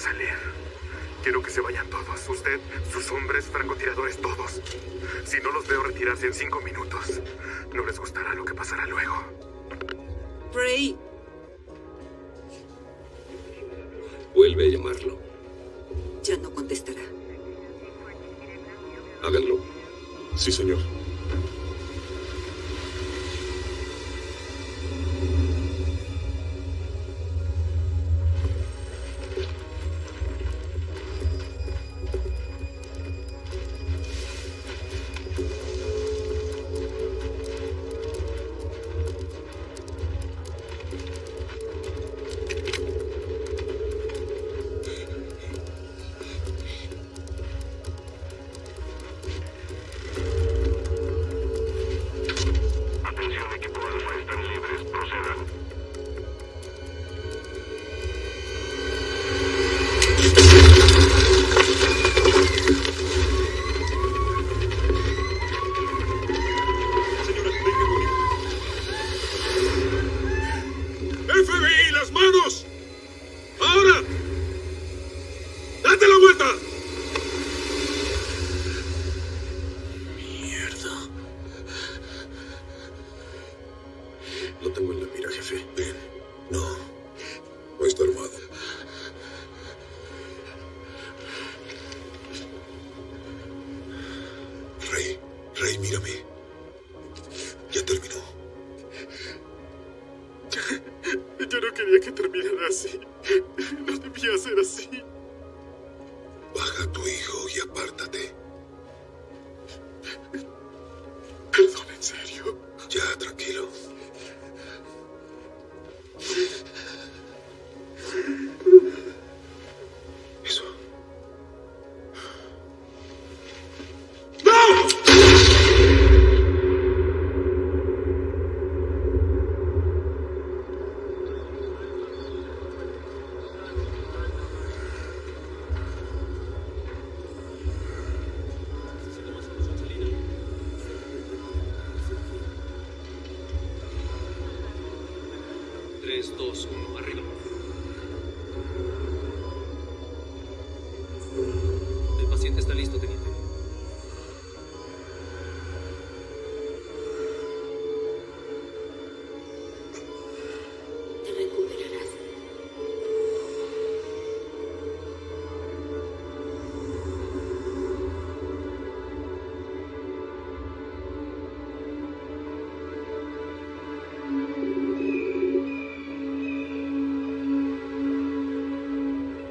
salir. Quiero que se vayan todos. Usted, sus hombres, francotiradores, todos. Si no los veo retirarse en cinco minutos, no les gustará lo que pasará luego.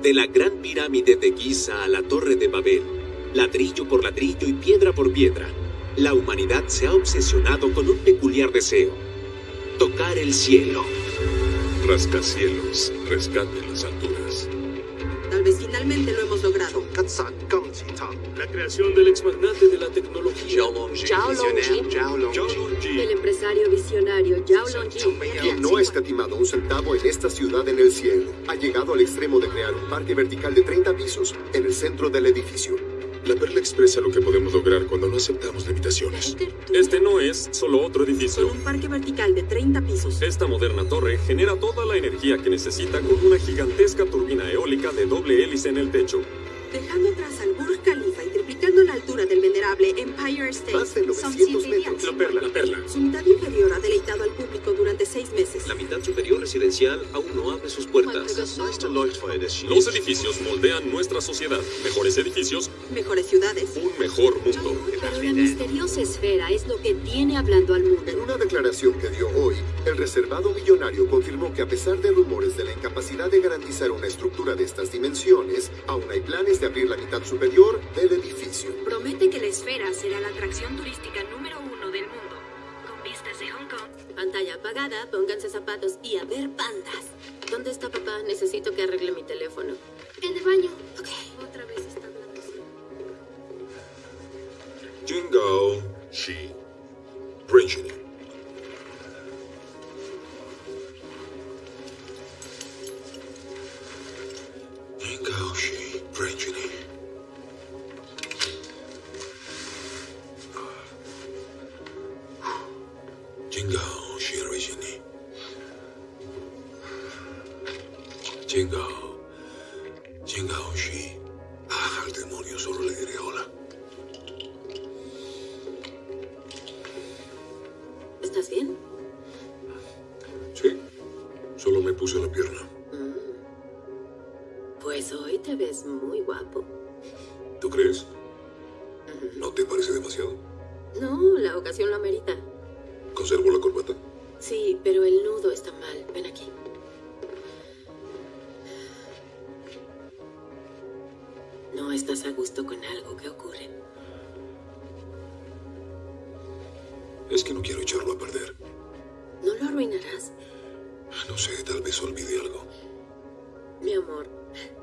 De la gran pirámide de Giza a la torre de Babel, ladrillo por ladrillo y piedra por piedra, la humanidad se ha obsesionado con un peculiar deseo, tocar el cielo. Rascacielos, rescate las alturas. Tal vez finalmente lo. La creación del exmagnate de la tecnología. Zhao Longji, el empresario visionario Zhao Longji. Quien no ha escatimado un centavo en esta ciudad en el cielo, ha llegado al extremo de crear un parque vertical de 30 pisos en el centro del edificio. La perla expresa lo que podemos lograr cuando no aceptamos limitaciones. Este no es solo otro Con edificio. un parque vertical de 30 pisos. Esta moderna torre genera toda la energía que necesita con una gigantesca turbina eólica de doble hélice en el techo. Del venerable Empire State. Más de Son 900 siete metros. La perla, la perla. Su mitad inferior ha deleitado al público durante seis meses. La mitad superior residencial aún no abre sus puertas. Los edificios moldean nuestra sociedad. Mejores edificios, Mejores ciudades. un mejor mundo. Pero la misteriosa esfera es lo que tiene hablando al mundo. En una declaración que dio hoy, el reservado millonario confirmó que a pesar de rumores de la incapacidad de garantizar una estructura de estas dimensiones, aún hay planes de abrir la mitad superior del edificio. Promete que la esfera será la atracción turística número uno del mundo. Con vistas de Hong Kong. Pantalla apagada, pónganse zapatos y a ver pandas. ¿Dónde está papá? Necesito que arregle mi teléfono. En el baño. Ok. Otra vez está hablando así. Jingo, Shi, Brinjini. Puse la pierna. Mm. Pues hoy te ves muy guapo. ¿Tú crees? ¿No te parece demasiado? No, la ocasión lo amerita. ¿Conservo la corbata? Sí, pero el nudo está mal. Ven aquí. No estás a gusto con algo que ocurre. Es que no quiero echarlo a perder. Sé, tal vez olvide algo. Mi amor,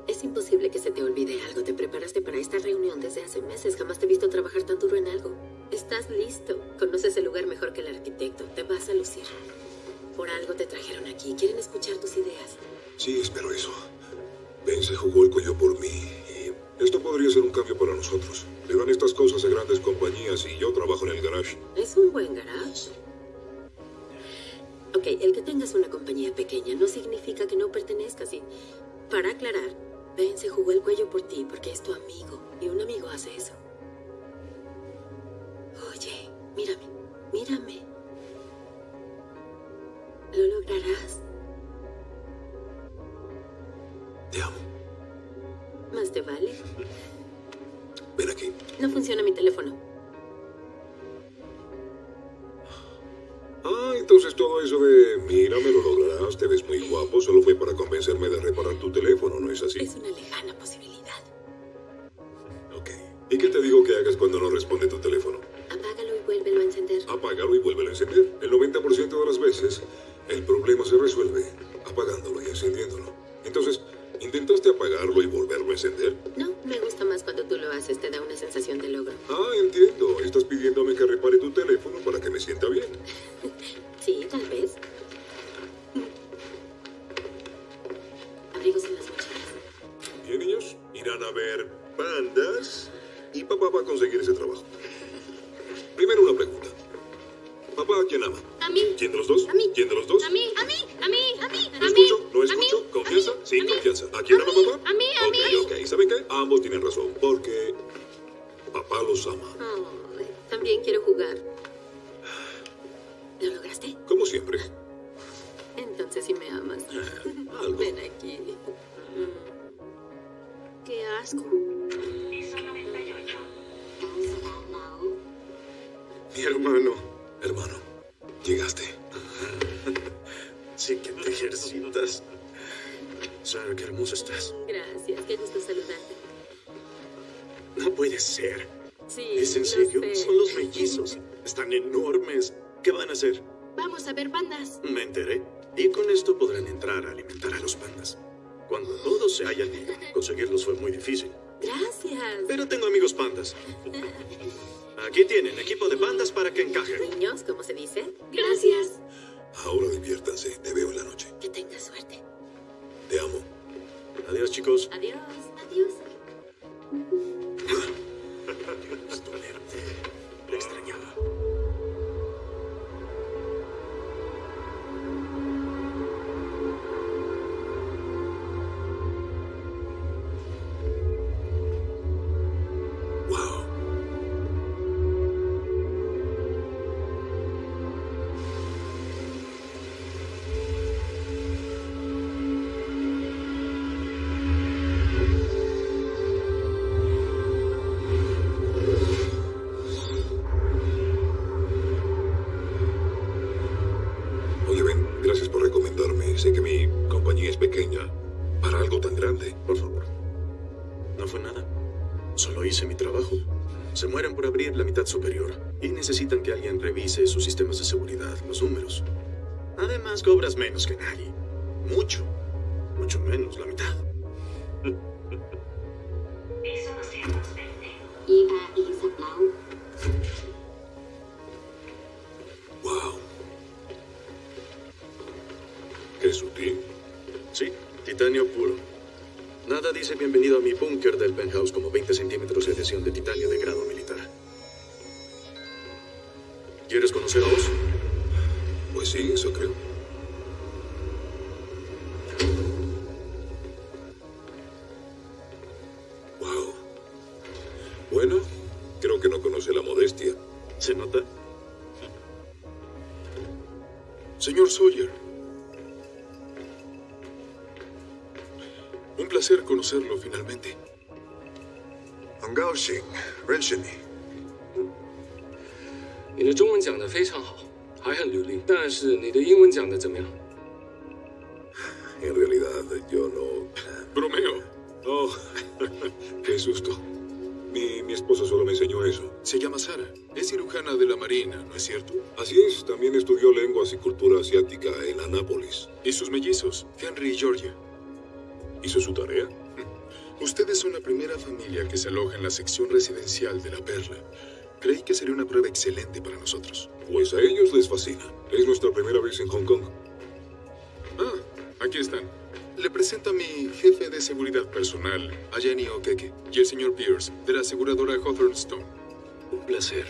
es imposible que se te olvide algo. Te preparaste para esta reunión desde hace meses. Jamás te he visto trabajar tan duro en algo. Estás listo. Conoces el lugar mejor que el arquitecto. Te vas a lucir. Por algo te trajeron aquí. Quieren escuchar tus ideas. Sí, espero eso. Ben se jugó el cuello por mí y esto podría ser un cambio para nosotros. Le dan estas cosas a grandes compañías y yo trabajo en el garage. Es un buen garage. Ok, el que tengas una compañía pequeña no significa que no pertenezcas y... Para aclarar, Ben se jugó el cuello por ti porque es tu amigo y un amigo hace eso. Oye, mírame, mírame. Lo lograrás. Te amo. Más te vale. Ven aquí. No funciona mi teléfono. Ah, entonces todo eso de mira, me lo lograrás, te ves muy guapo, solo fue para convencerme de reparar tu teléfono, ¿no es así? Es una lejana posibilidad. Ok. ¿Y qué te digo que hagas cuando no responde tu teléfono? Apágalo y vuélvelo a encender. Apágalo y vuélvelo a encender. El 90% de las veces, el problema se resuelve apagándolo y encendiéndolo. Entonces, ¿intentaste apagarlo y volverlo a encender? No, me gusta más cuando tú lo haces. Te da una sensación de logro. Ah, entiendo. Estás pidiéndome que repare tu teléfono para que me sienta bien. Sí, tal vez. Abrigos en las mochilas. Bien, niños, irán a ver pandas y papá va a conseguir ese trabajo. Primero una pregunta. ¿Papá a quién ama? A mí. ¿Quién de los dos? A mí. ¿Quién de los dos? A mí, a mí, a mí, a mí, ¿No a mí. escucho? ¿No a escucho? ¿Confianza? mí. confianza. ¿A quién ama papá? a mí, a mí. Ok, ok. ¿Saben qué? Ambos tienen razón. Porque papá los ama. También quiero jugar. ¿Lo lograste? Como siempre. Entonces sí me amas. Algo. Ven aquí. Qué asco. Mi hermano. Hermano, llegaste. Sí que te ejercitas. Sara, qué hermosa estás. Gracias, qué gusto saludarte. No puede ser. Sí, ¿Es en serio? sé. Son los mellizos. Están enormes. ¿Qué van a hacer? Vamos a ver pandas. Me enteré. Y con esto podrán entrar a alimentar a los pandas. Cuando todos se hayan ido, conseguirlos fue muy difícil. Gracias. Pero tengo amigos pandas. Aquí tienen equipo de pandas para que encajen. Niños, ¿cómo se dice? Gracias. Ahora diviértanse. Te veo en la noche. Que tengas suerte. Te amo. Adiós, chicos. Adiós. Adiós. Verte. Lo extrañaba. cobras menos que 很高兴认识你。你的中文讲得非常好，还很流利。但是你的英文讲得怎么样？ En realidad, yo no. Bromeo. Oh, qué susto. Mi, mi esposa solo me enseñó eso. Se llama Sara. Es cirujana de la Marina, ¿no es cierto? Así es, también estudió lenguas y cultura asiática en Anápolis. Y sus mellizos, Henry y Georgia. ¿Hizo su tarea? Ustedes son la primera familia que se aloja en la sección residencial de la Perla. Creí que sería una prueba excelente para nosotros. Pues a ellos les fascina. Es nuestra primera vez en Hong Kong. Ah, aquí están. Le presento a mi jefe de seguridad personal, a Jenny Okeke, y el señor Pierce, de la aseguradora Hawthorne Stone. Un placer.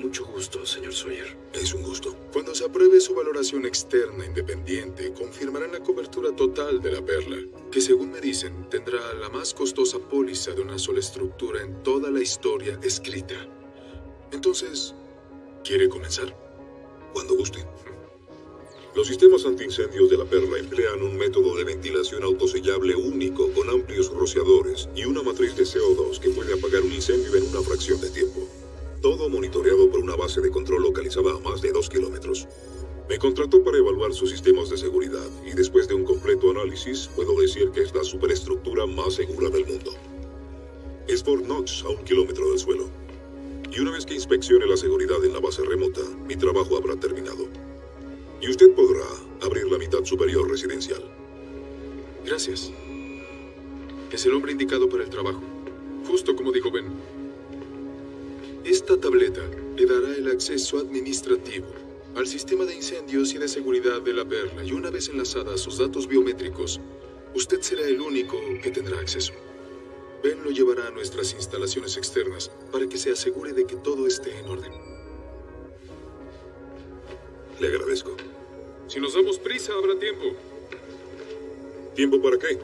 Mucho gusto, señor Sawyer. Es un gusto. Cuando se apruebe su valoración externa independiente, confirmarán la cobertura total de la perla, que según me dicen tendrá la más costosa póliza de una sola estructura en toda la historia escrita. Entonces, ¿quiere comenzar? Cuando guste. Los sistemas antiincendios de la Perla emplean un método de ventilación autosellable único con amplios rociadores y una matriz de CO2 que puede apagar un incendio en una fracción de tiempo. Todo monitoreado por una base de control localizada a más de dos kilómetros. Me contrató para evaluar sus sistemas de seguridad y después de un completo análisis puedo decir que es la superestructura más segura del mundo. Es Fort Knox a un kilómetro del suelo. Y una vez que inspeccione la seguridad en la base remota, mi trabajo habrá terminado. Y usted podrá abrir la mitad superior residencial. Gracias. Es el hombre indicado para el trabajo. Justo como dijo Ben. Esta tableta le dará el acceso administrativo al sistema de incendios y de seguridad de la Perla y una vez enlazada a sus datos biométricos, usted será el único que tendrá acceso. Ben lo llevará a nuestras instalaciones externas para que se asegure de que todo esté en orden. Le agradezco. Si nos damos prisa, habrá tiempo ¿Tiempo para qué?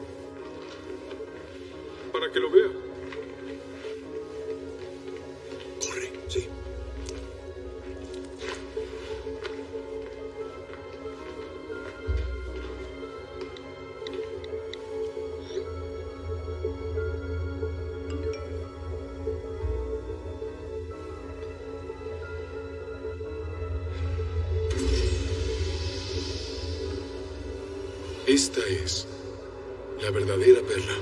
para que lo vea. La verdadera perla.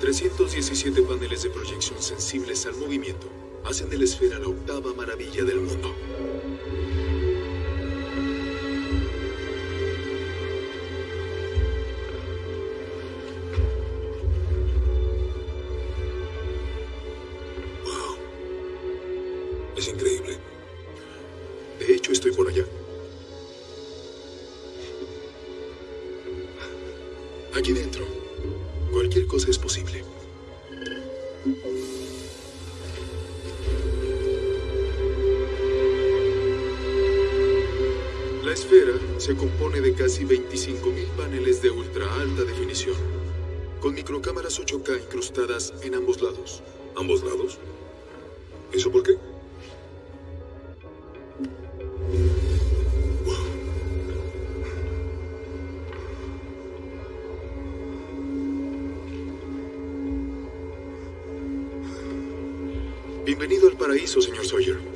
...317 paneles de proyección sensibles al movimiento... ...hacen de la esfera la octava maravilla del mundo. Aquí dentro, cualquier cosa es posible. La esfera se compone de casi 25.000 paneles de ultra alta definición, con microcámaras 8K incrustadas en ambos lados. ¿Ambos lados? ¿Eso por qué? Paraíso, señor Sawyer.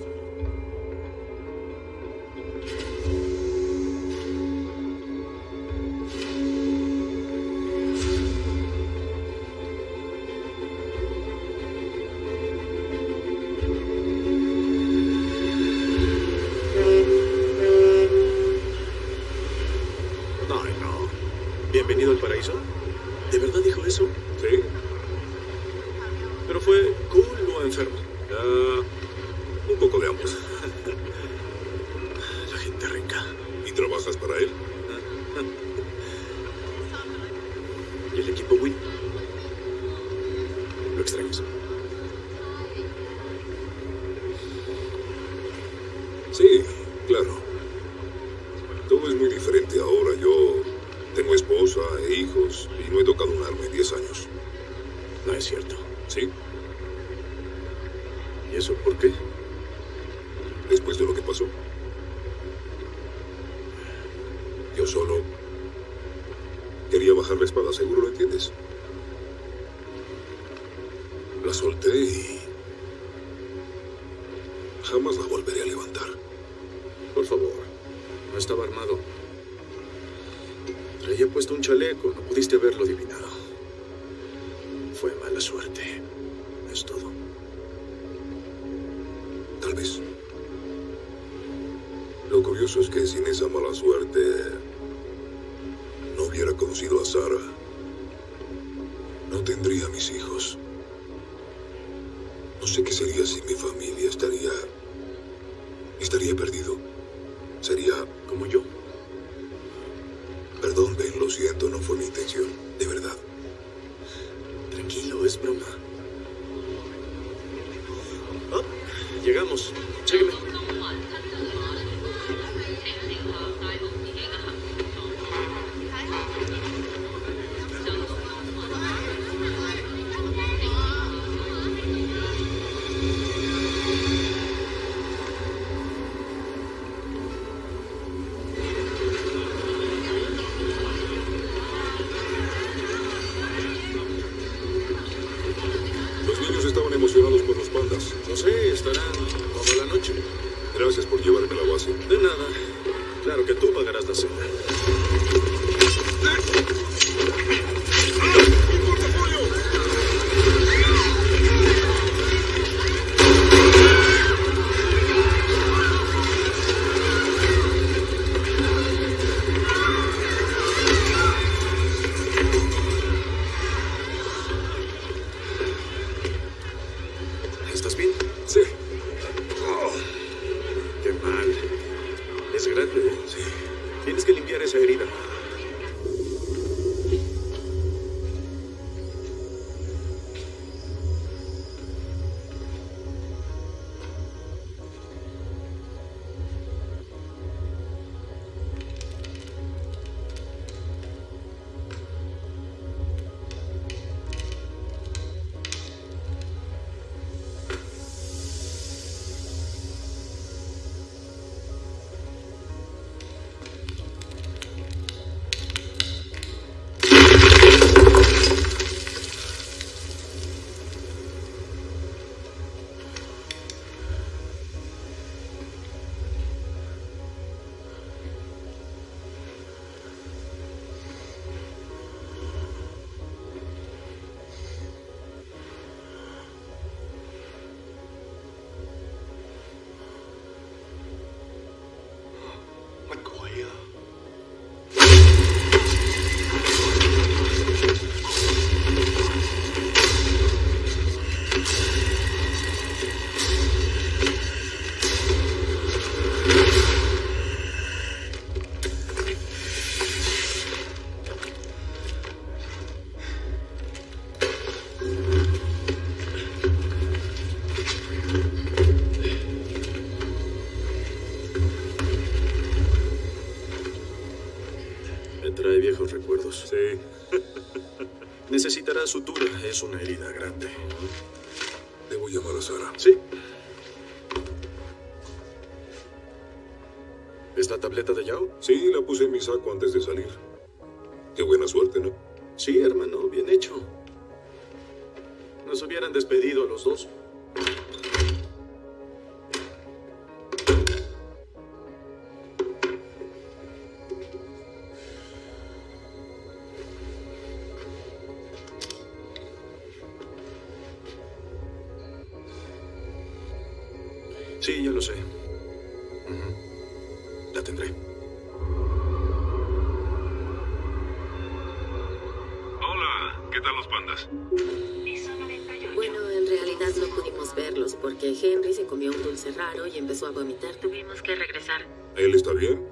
Curioso es que sin esa mala suerte Necesitará sutura. Es una herida grande. Debo llamar a Sara. Sí. ¿Es la tableta de Yao? Sí, la puse en mi saco antes de salir. Qué buena suerte, ¿no? Sí, ya lo sé. La tendré. Hola, ¿qué tal los pandas? Bueno, en realidad no pudimos verlos porque Henry se comió un dulce raro y empezó a vomitar. Tuvimos que regresar. ¿Él está bien?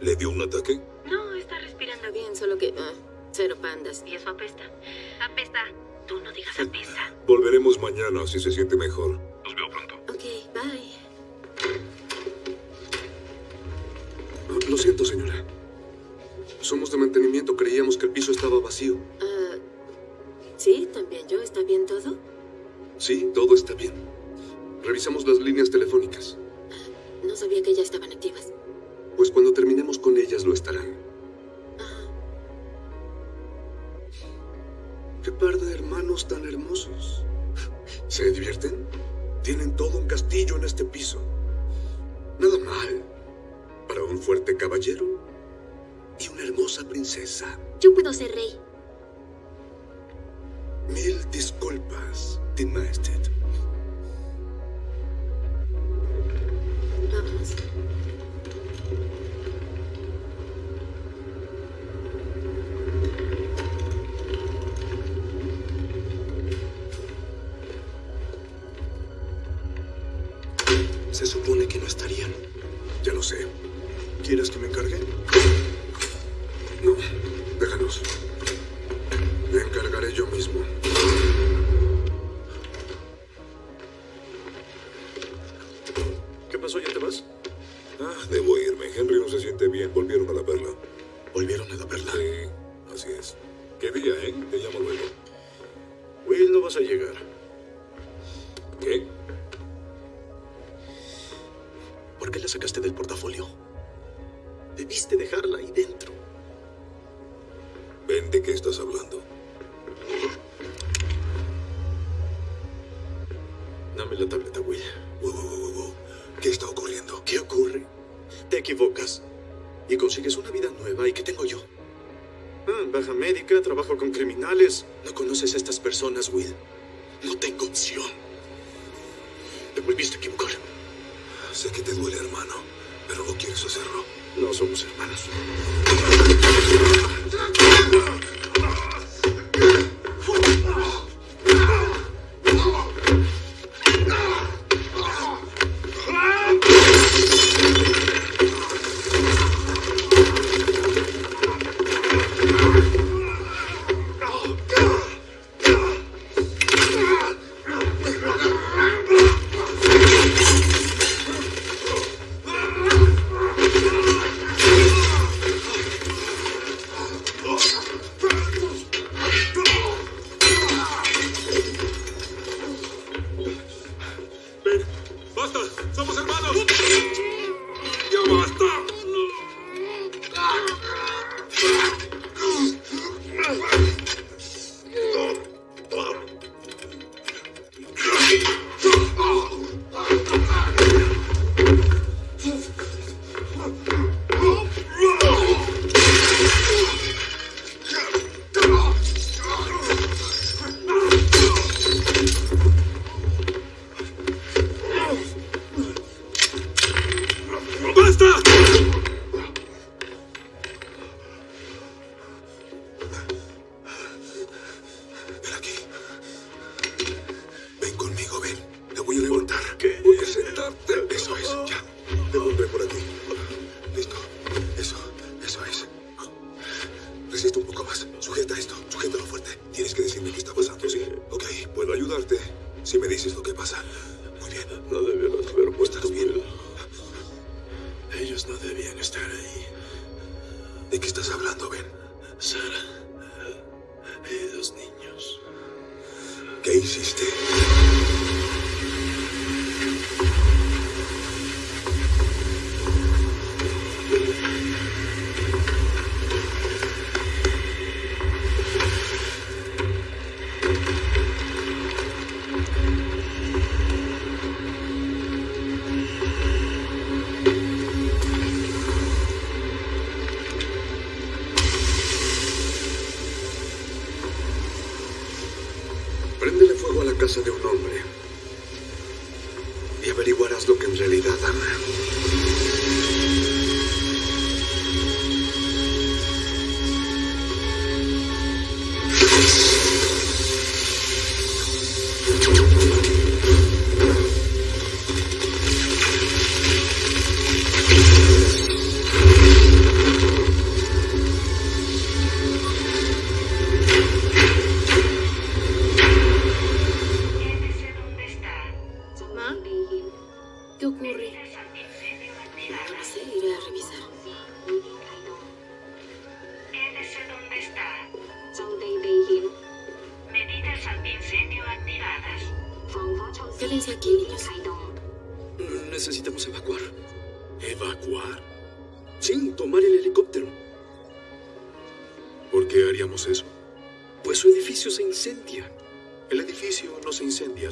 ¿Le dio un ataque? No, está respirando bien, solo que... ah, cero pandas. Y eso apesta. Apesta. Tú no digas apesta. Volveremos mañana si se siente mejor.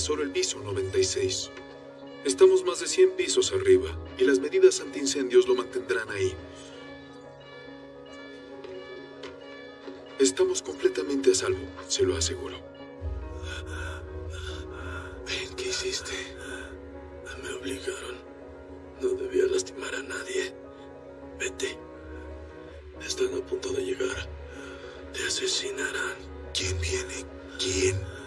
solo el piso 96. Estamos más de 100 pisos arriba y las medidas antiincendios lo mantendrán ahí. Estamos completamente a salvo, se lo aseguro. Ven, ¿qué hiciste? Me obligaron. No debía lastimar a nadie. Vete. Están a punto de llegar. Te asesinarán. ¿Quién viene? ¿Quién?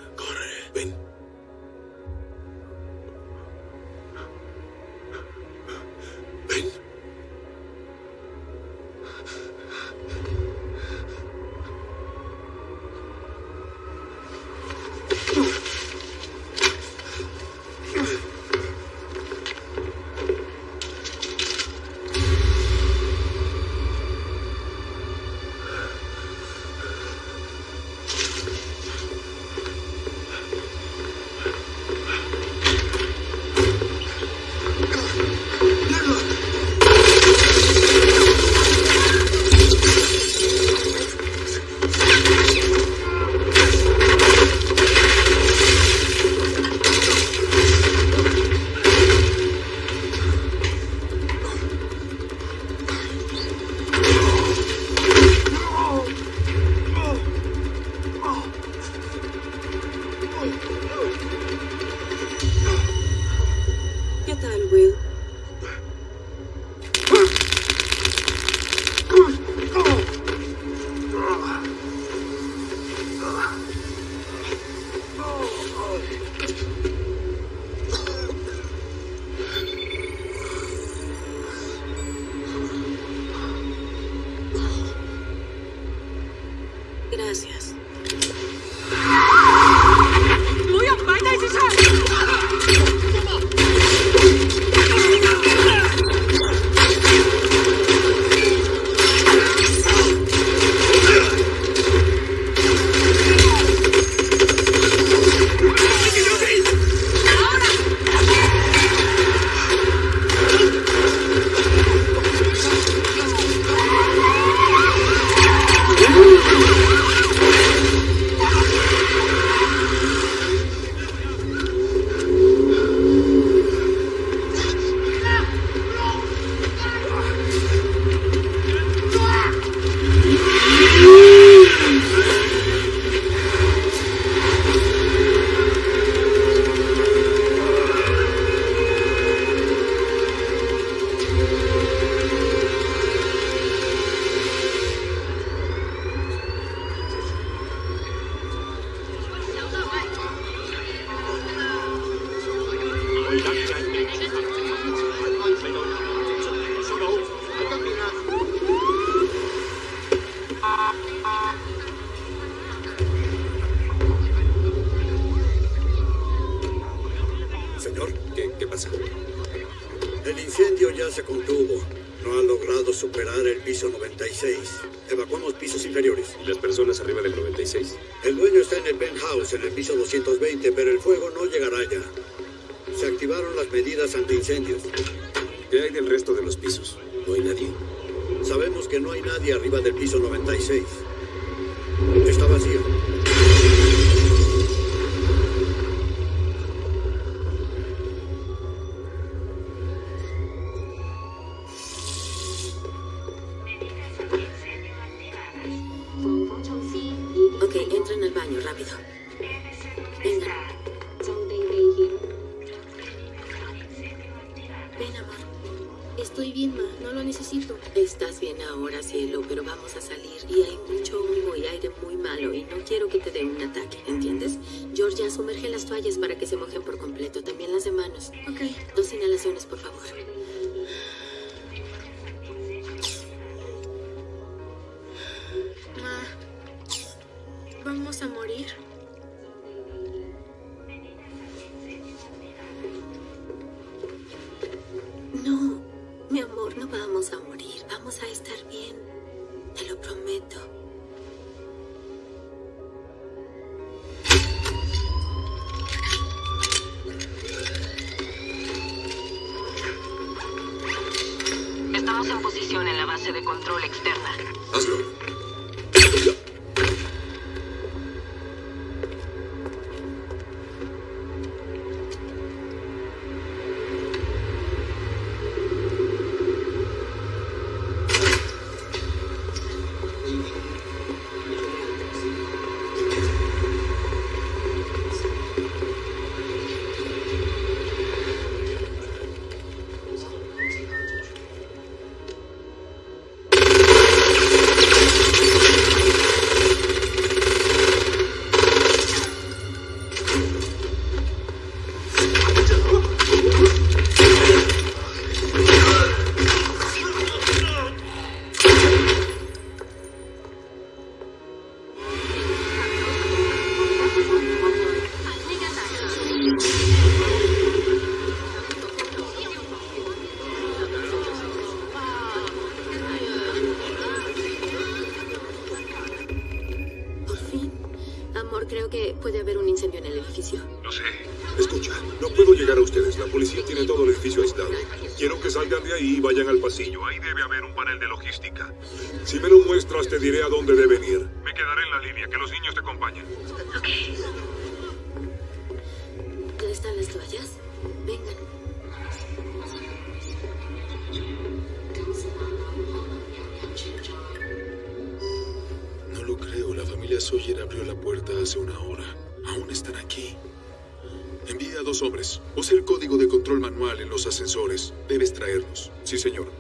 Sí, señor.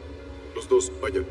Los dos, vayan.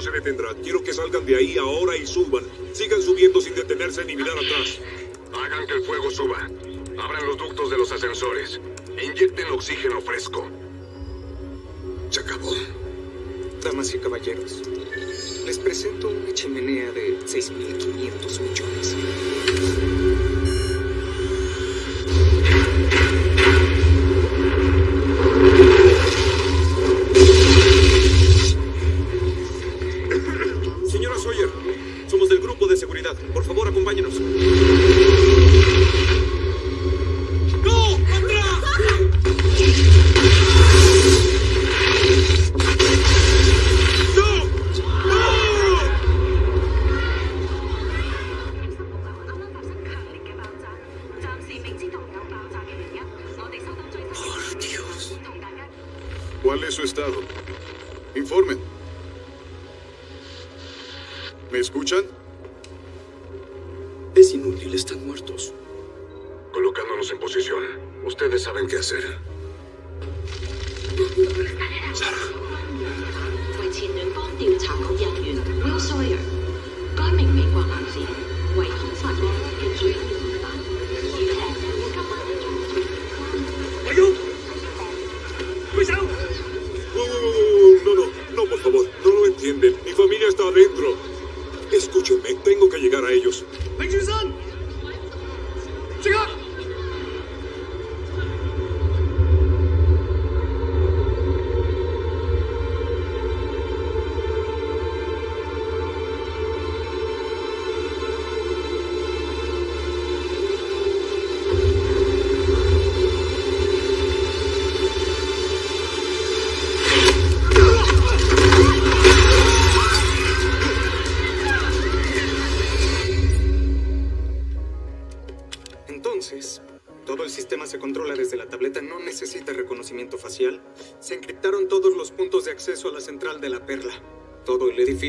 se detendrá. Quiero que salgan de ahí ahora y suban. Sigan subiendo sin detenerse ni mirar atrás. Hagan que el fuego suba. Abran los ductos de los ascensores. Inyecten oxígeno fresco. Se acabó. Damas y caballeros, les presento una chimenea de 6.500 millones.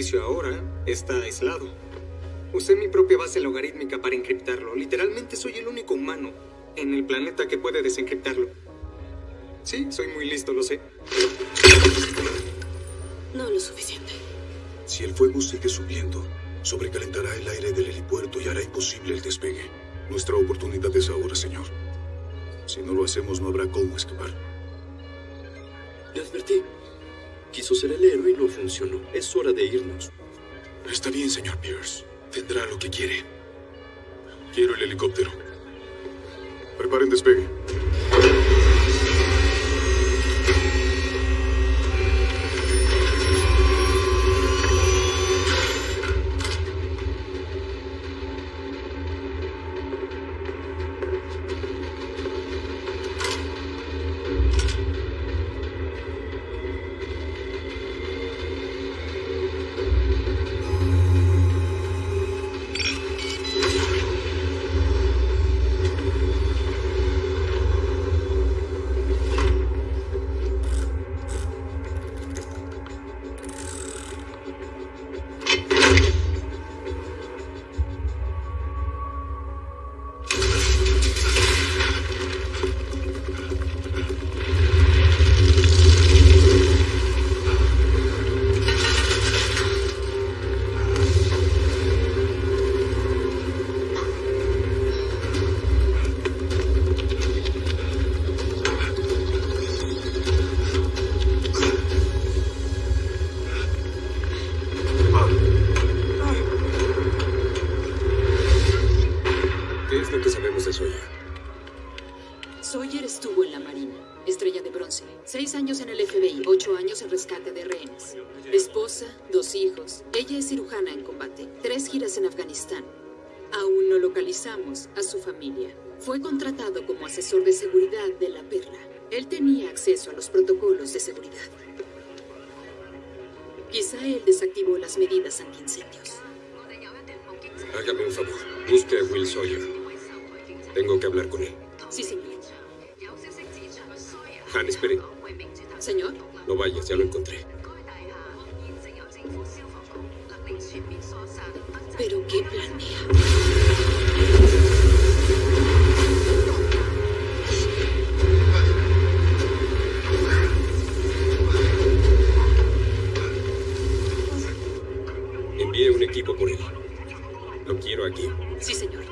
Edificio ahora está aislado. Usé mi propia base logarítmica para encriptarlo. Literalmente soy el único humano en el planeta que puede desencriptarlo. Sí, soy muy listo, lo sé. No lo suficiente. Si el fuego sigue subiendo, sobrecalentará el aire del helipuerto y hará imposible el despegue. Nuestra oportunidad es ahora, señor. Si no lo hacemos, no habrá cómo escapar. Le advertí. Quiso ser el héroe y no funcionó. Es hora de irnos. Está bien, señor Pierce. Tendrá lo que quiere. Quiero el helicóptero. Preparen despegue. Asesor de seguridad de la Perla. Él tenía acceso a los protocolos de seguridad. Quizá él desactivó las medidas antiincendios. Hágame un favor. Busque a Will Sawyer. Tengo que hablar con él. Sí, señor. Han, espere. Señor, No vayas, ya lo encontré. ¿pero qué planea? Un equipo por él. Lo quiero aquí. Sí, señor.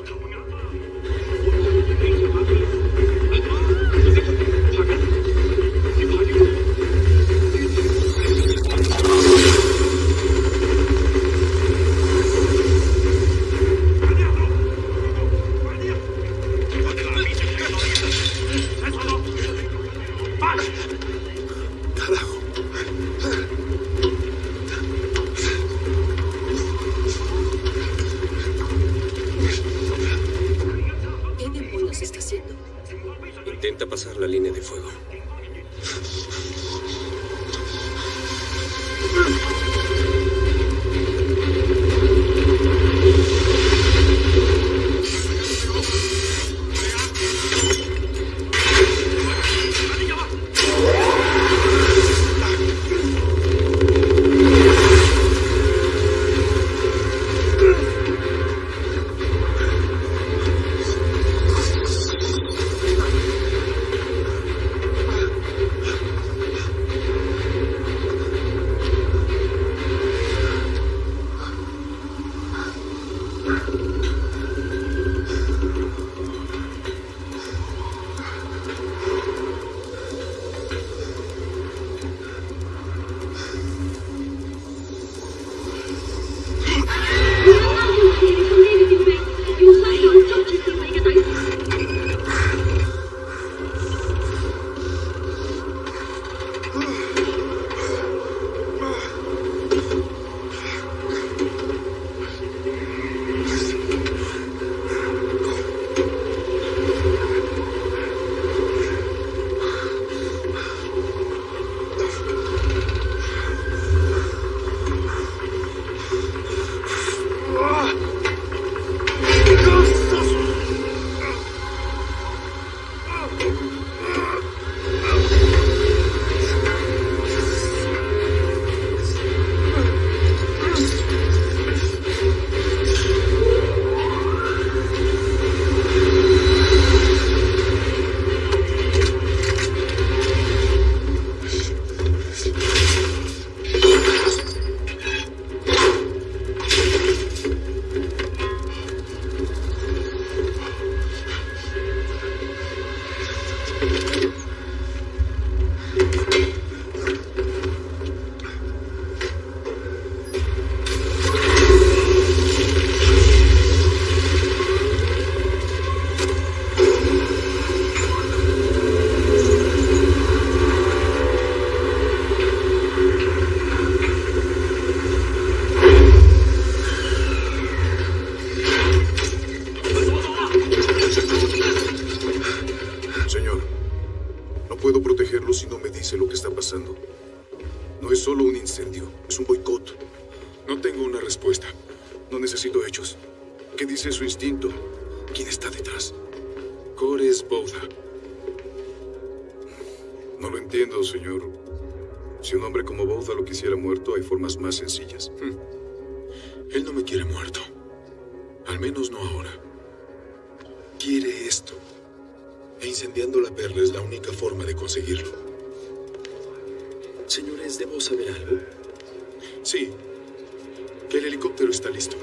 E incendiando la perla es la única forma de conseguirlo. Señores, debo saber algo. Sí. Que El helicóptero está listo.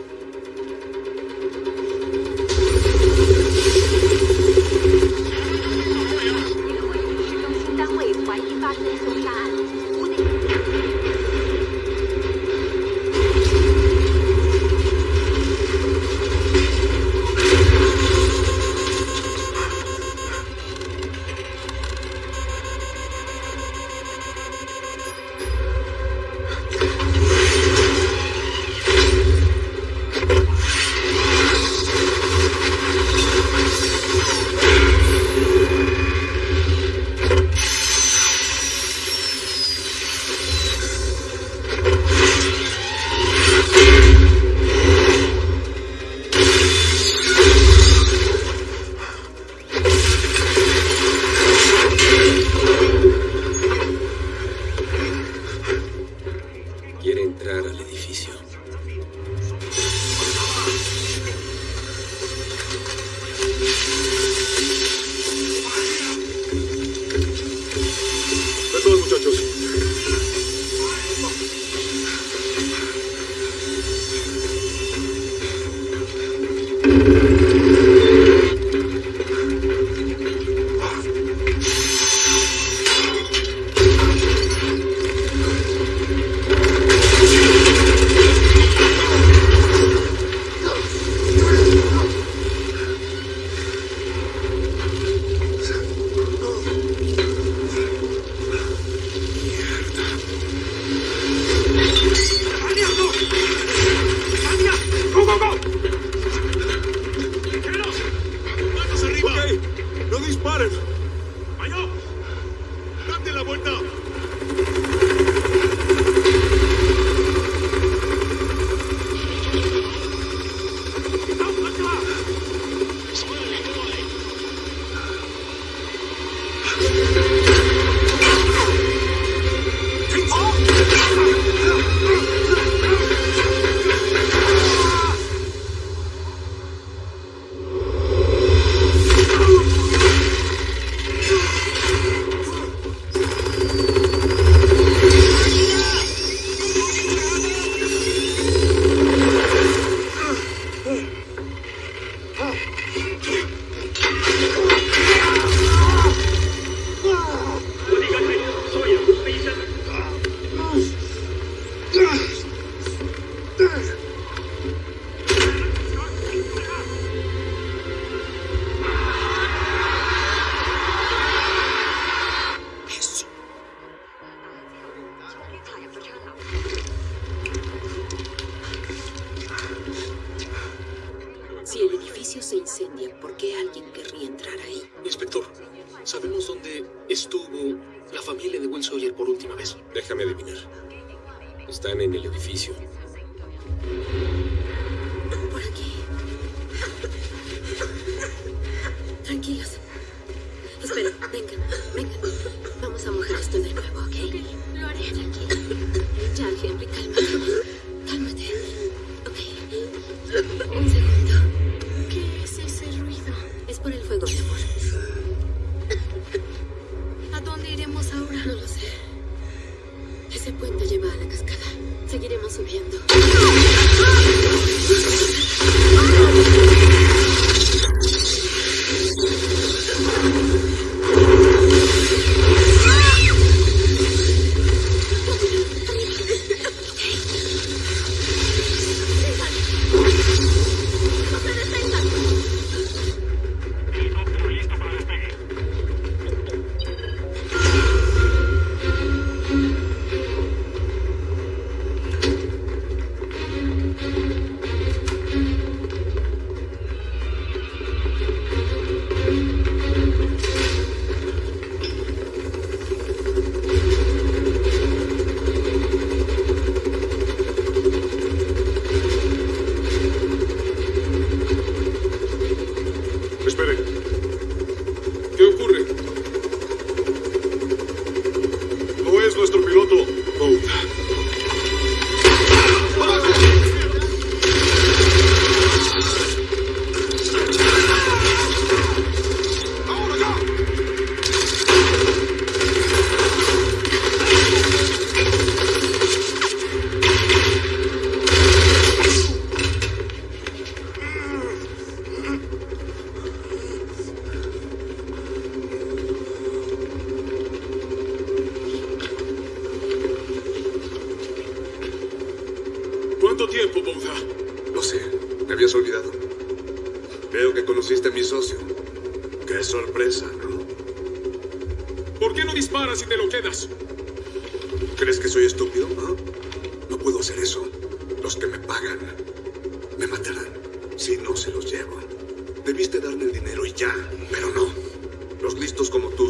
Yeah.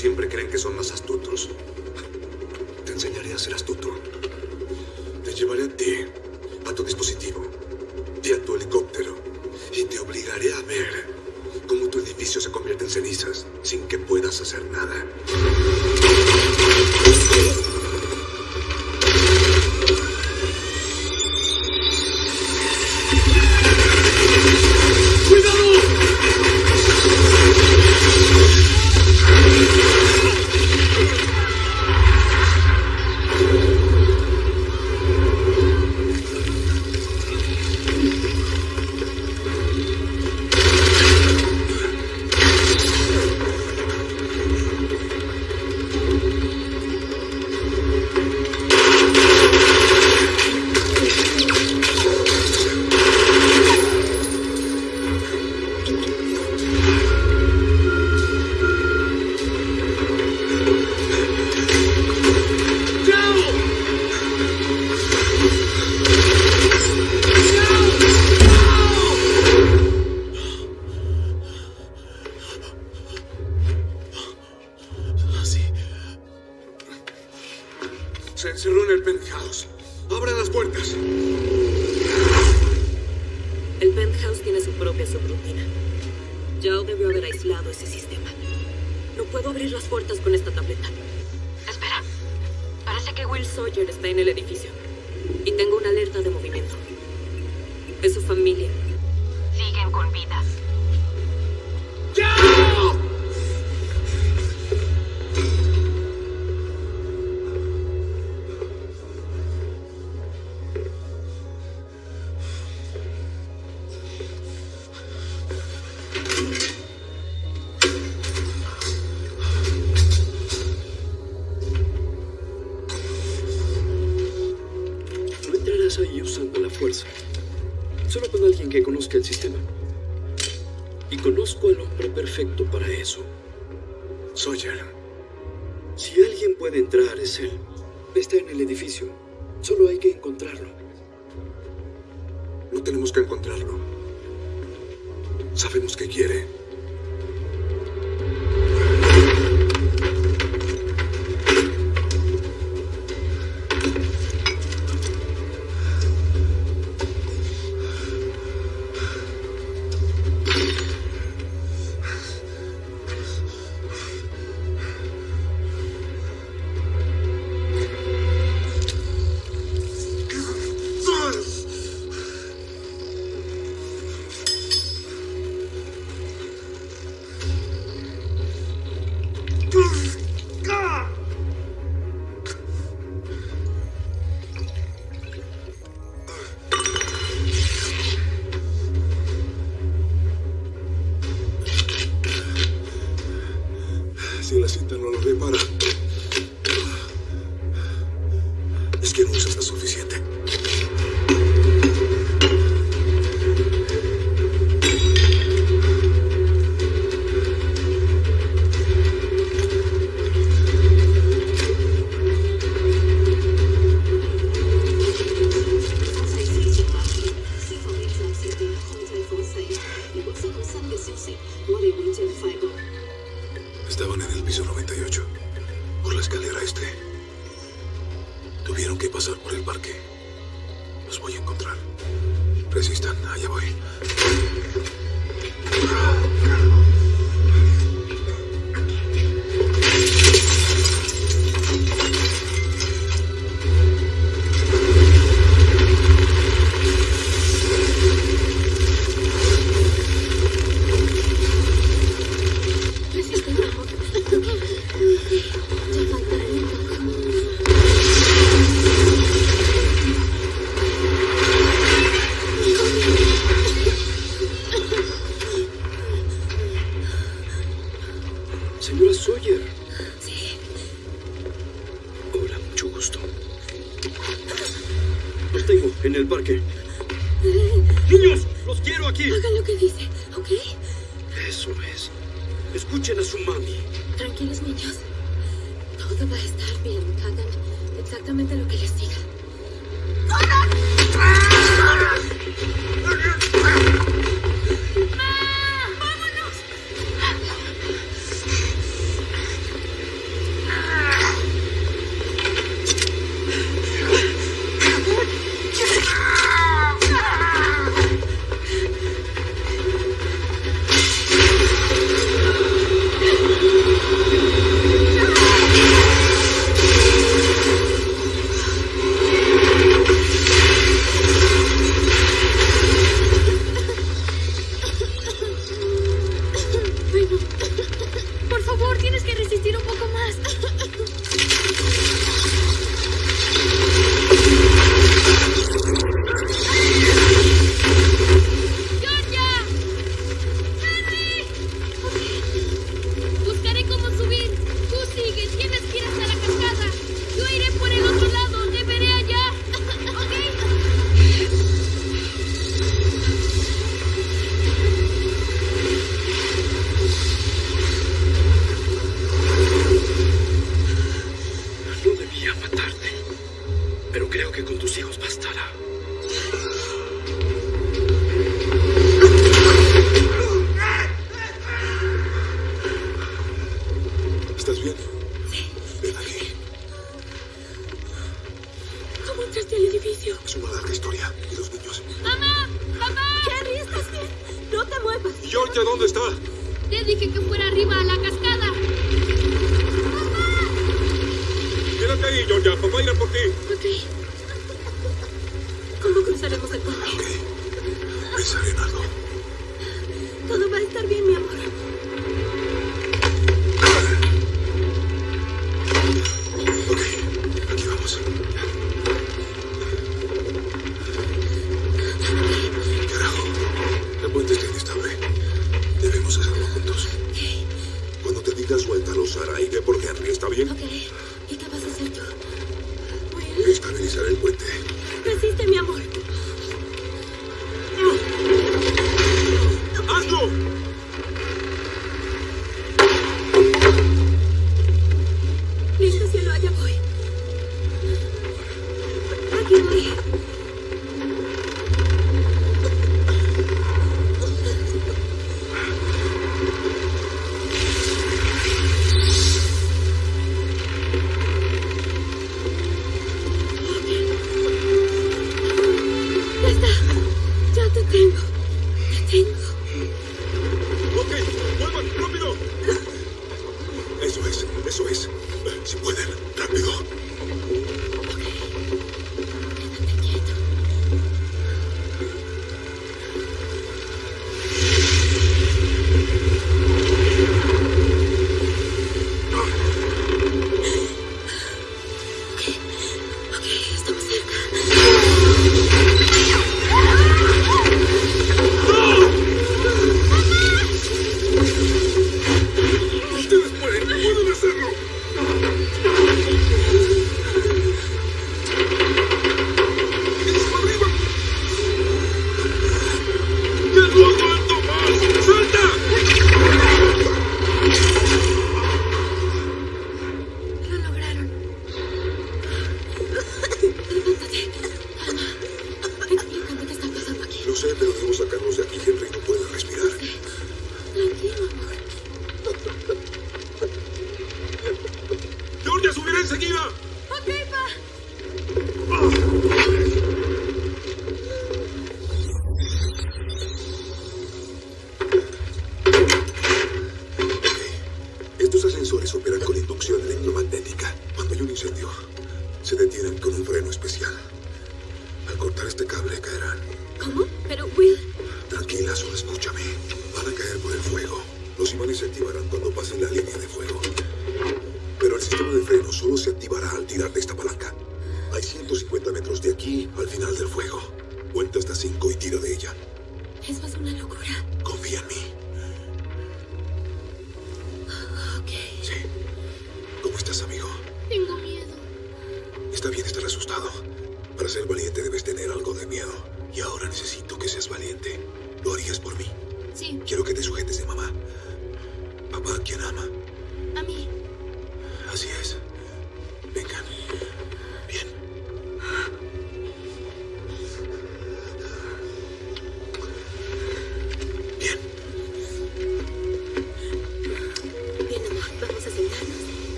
siempre creen que son más astutos. Te enseñaré a ser astuto. Te llevaré a ti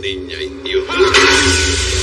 niña idiota.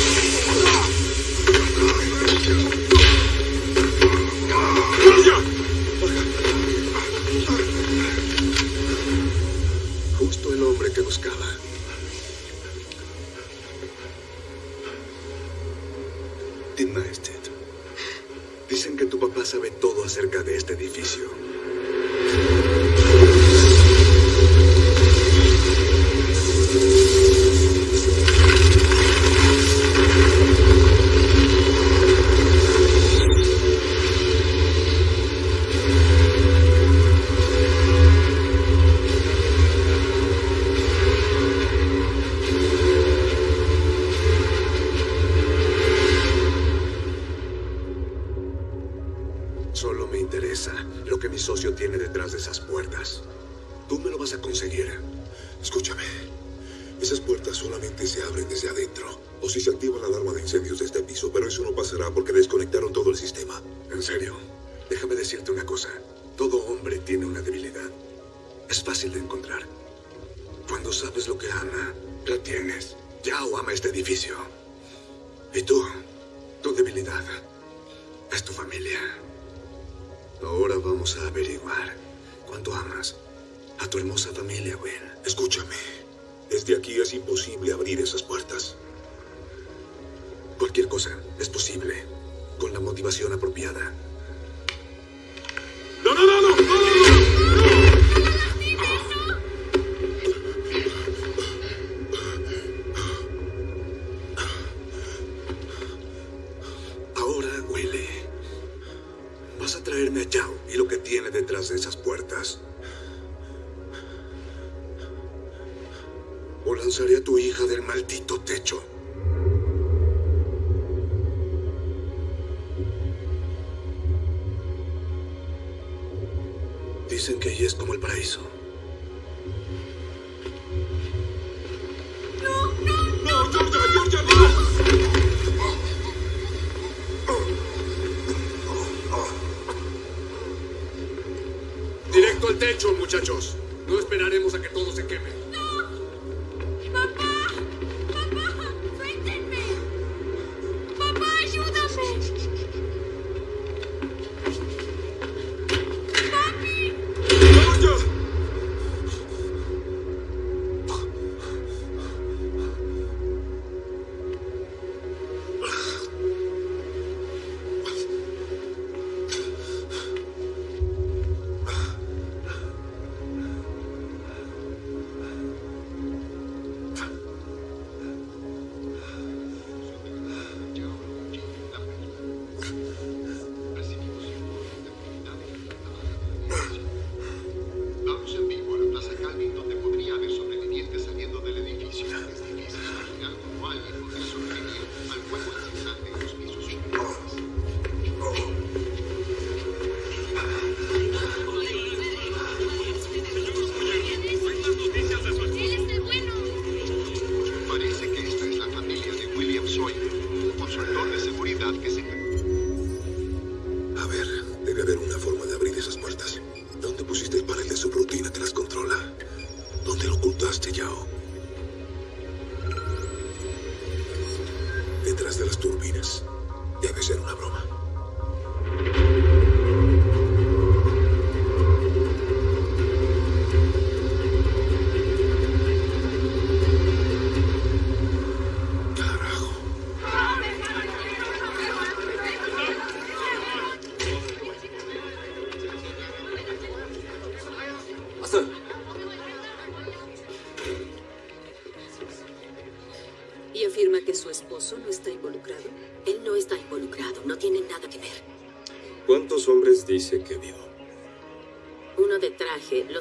roto el techo, muchachos. No esperaremos a que todo se queme.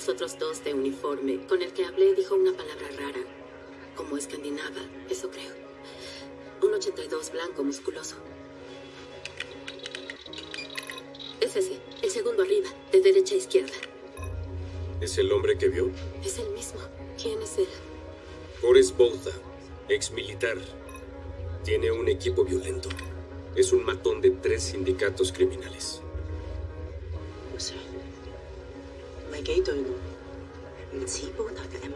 Los otros dos de uniforme. Con el que hablé dijo una palabra rara, como escandinava, eso creo. Un 82 blanco, musculoso. Es ese, el segundo arriba, de derecha a izquierda. ¿Es el hombre que vio? Es el mismo. ¿Quién es él? Boris Bouda, ex militar. Tiene un equipo violento. Es un matón de tres sindicatos criminales. 唔系几对路，唔似煲特嘅 M。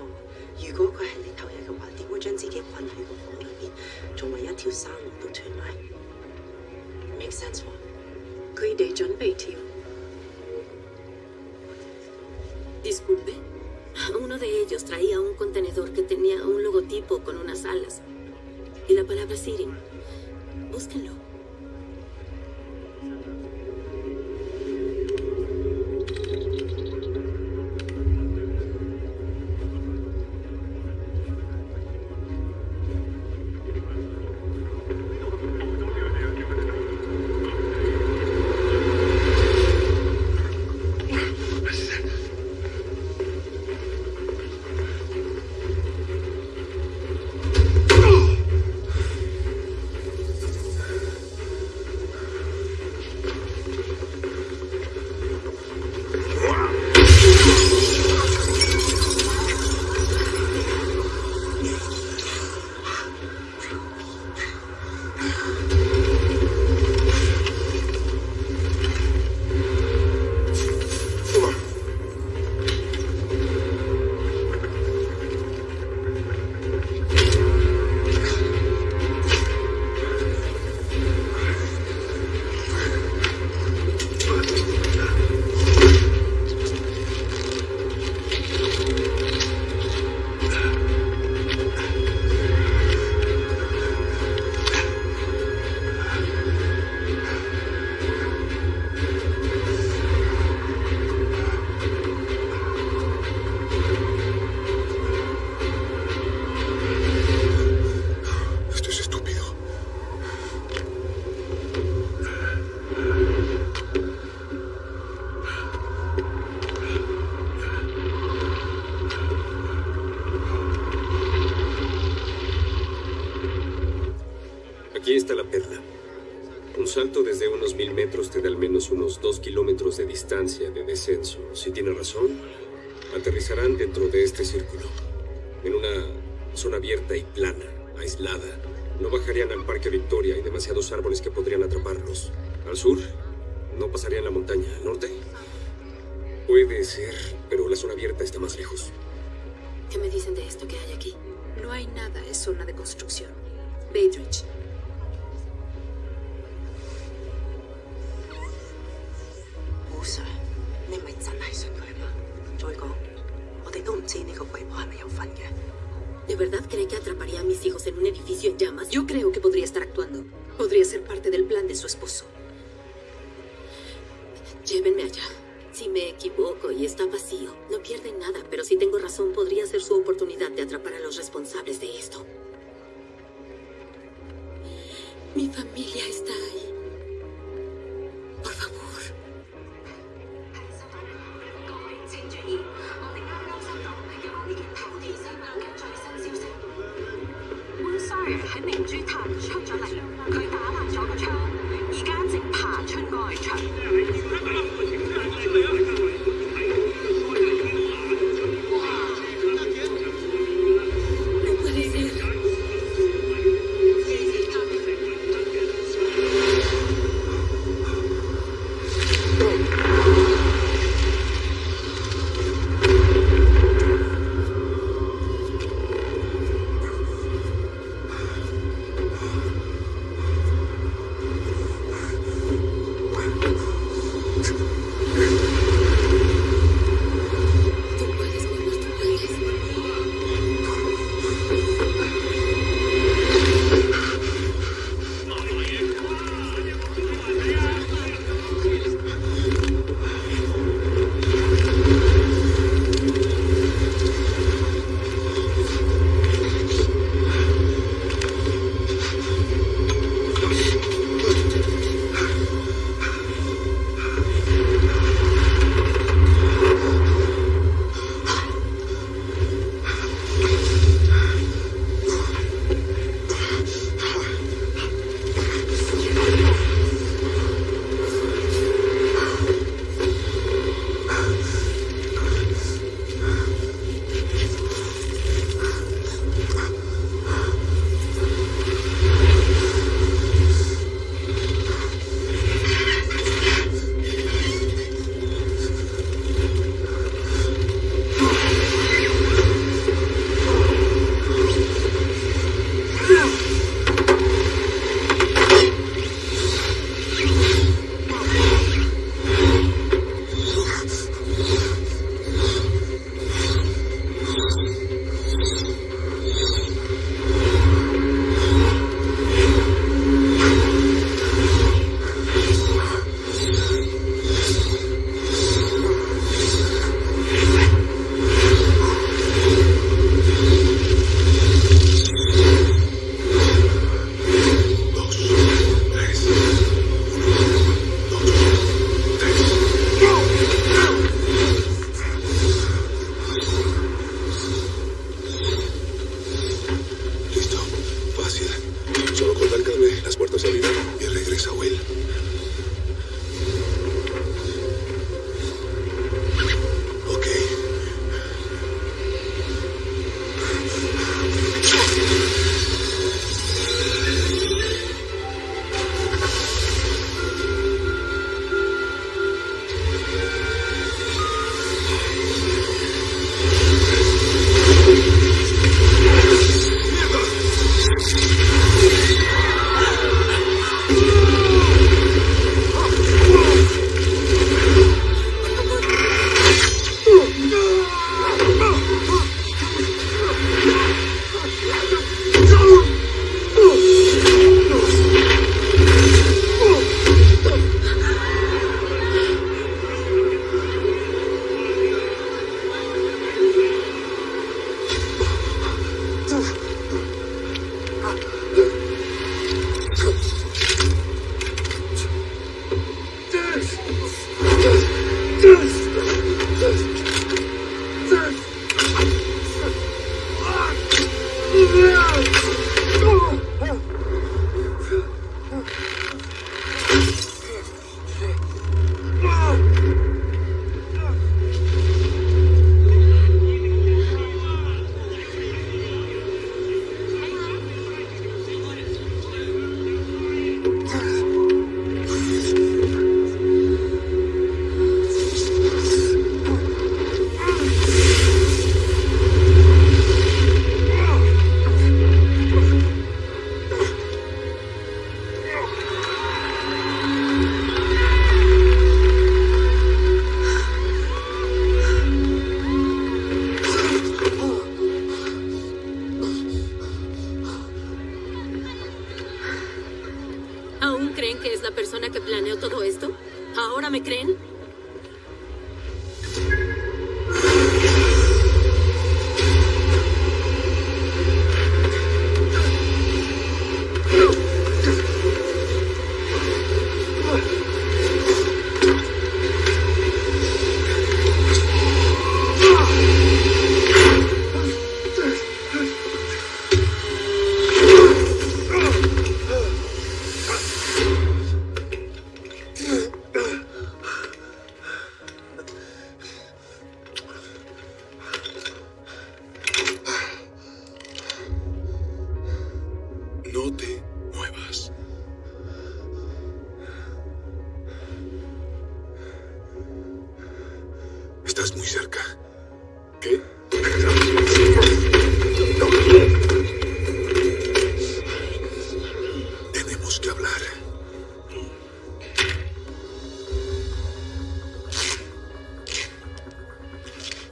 如果佢系你偷嘢嘅话，点会将自己困喺个房里面，仲为一条生路都断埋？make sense 喎？佢哋准备跳。 Disculpe. Uno de ellos traía un contenedor que tenía un logotipo con unas alas. Y la palabra Sirin. Búsquenlo. kilómetros de distancia de descenso. Si tiene razón, aterrizarán dentro de este círculo, en una zona abierta y plana, aislada. No bajarían al Parque Victoria, y demasiados árboles que podrían atraparlos. Al sur, no pasarían la montaña. Al norte, puede ser, pero la zona abierta está más lejos. ¿Qué me dicen de esto que hay aquí? No hay nada, es zona de construcción. Bainbridge, 主坛冲咗嚟，佢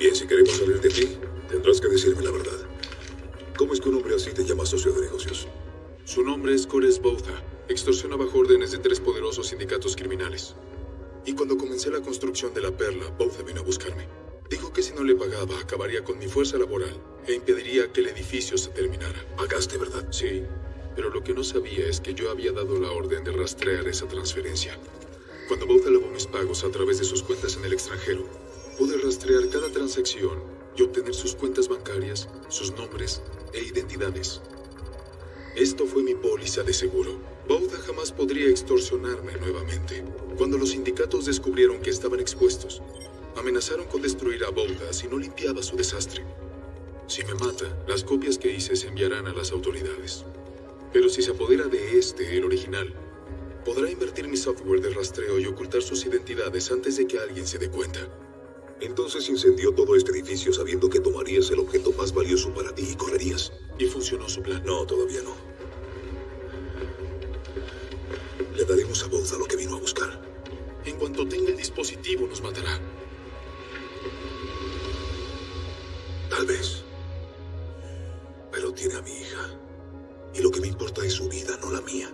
Bien, si queremos salir de aquí, tendrás que decirme la verdad. ¿Cómo es que un hombre así te llama socio de negocios? Su nombre es Cores Botha. Extorsiona bajo órdenes de tres poderosos sindicatos criminales. Y cuando comencé la construcción de la perla, Botha vino a buscarme. Dijo que si no le pagaba, acabaría con mi fuerza laboral e impediría que el edificio se terminara. Pagaste, ¿verdad? Sí, pero lo que no sabía es que yo había dado la orden de rastrear esa transferencia. Cuando Botha lavó mis pagos a través de sus cuentas en el extranjero, pude rastrear cada transacción y obtener sus cuentas bancarias, sus nombres e identidades. Esto fue mi póliza de seguro. Bauda jamás podría extorsionarme nuevamente. Cuando los sindicatos descubrieron que estaban expuestos, amenazaron con destruir a Bauda si no limpiaba su desastre. Si me mata, las copias que hice se enviarán a las autoridades. Pero si se apodera de este, el original, podrá invertir mi software de rastreo y ocultar sus identidades antes de que alguien se dé cuenta. Entonces incendió todo este edificio sabiendo que tomarías el objeto más valioso para ti y correrías. ¿Y funcionó su plan? No, todavía no. Le daremos a Bouza lo que vino a buscar. En cuanto tenga el dispositivo, nos matará. Tal vez. Pero tiene a mi hija. Y lo que me importa es su vida, no la mía.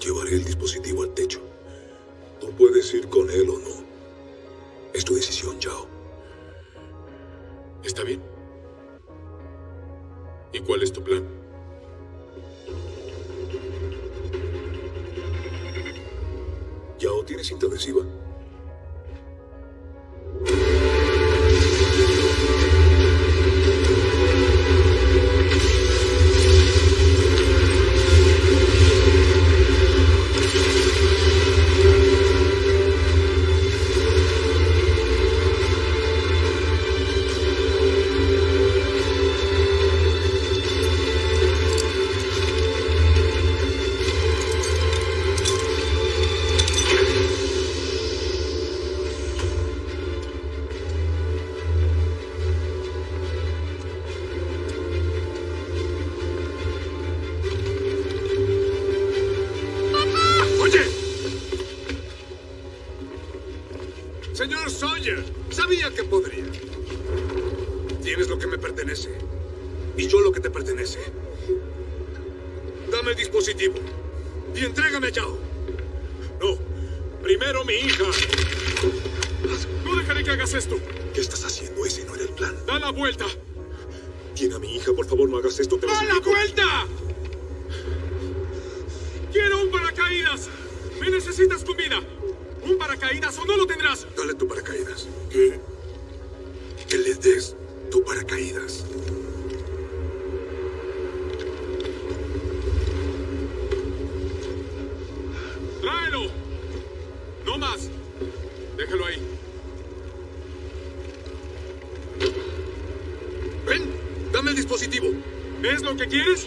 Llevaré el dispositivo al techo. Tú puedes ir con él o no. Es tu decisión, Yao. ¿Está bien? ¿Y cuál es tu plan? Yao, ¿tienes cinta adhesiva? Tiene a mi hija, por favor, no hagas esto, te ¡A la vuelta! ¡Quiero un paracaídas! ¡Me necesitas con vida! ¡Un paracaídas o no lo tendrás! Dale tu paracaídas. ¿Qué? Que le des tu paracaídas. Gears?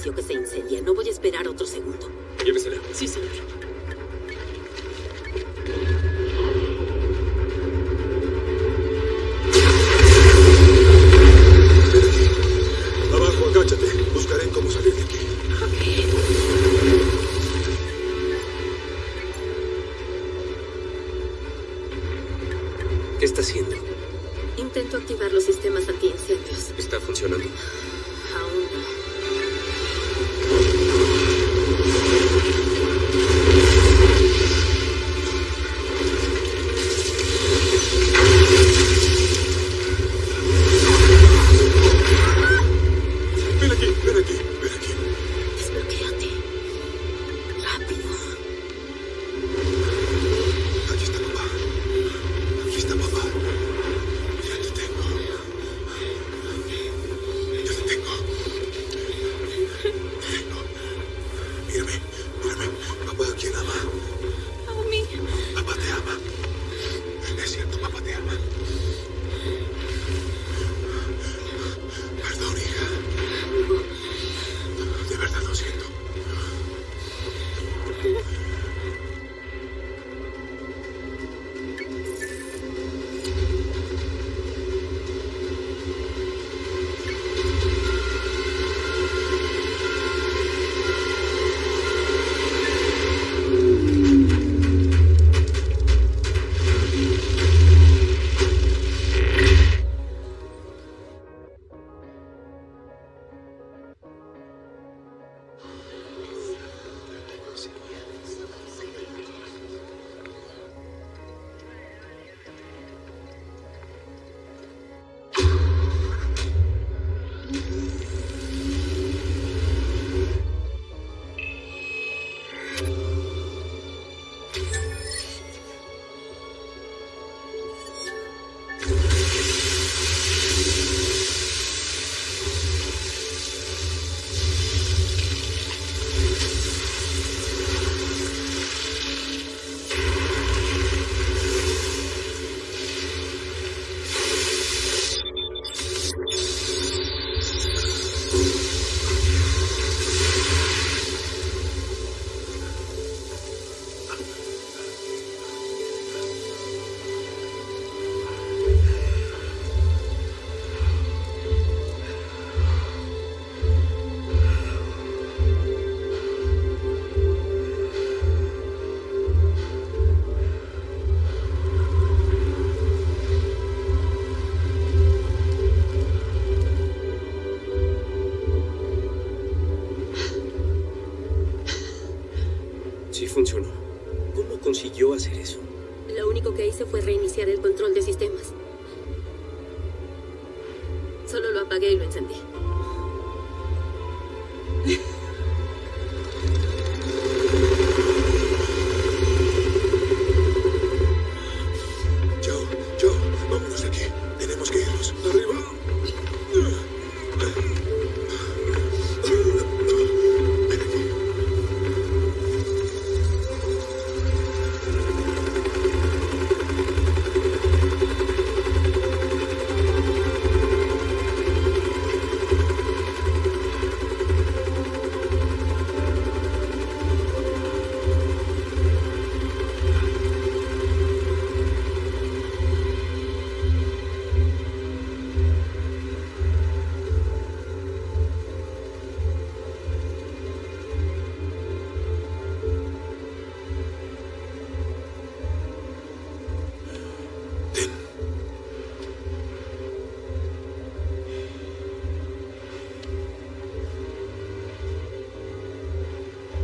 En ese edificio que se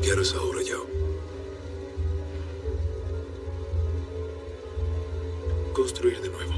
¿Qué harás ahora, Yao? Construir de nuevo.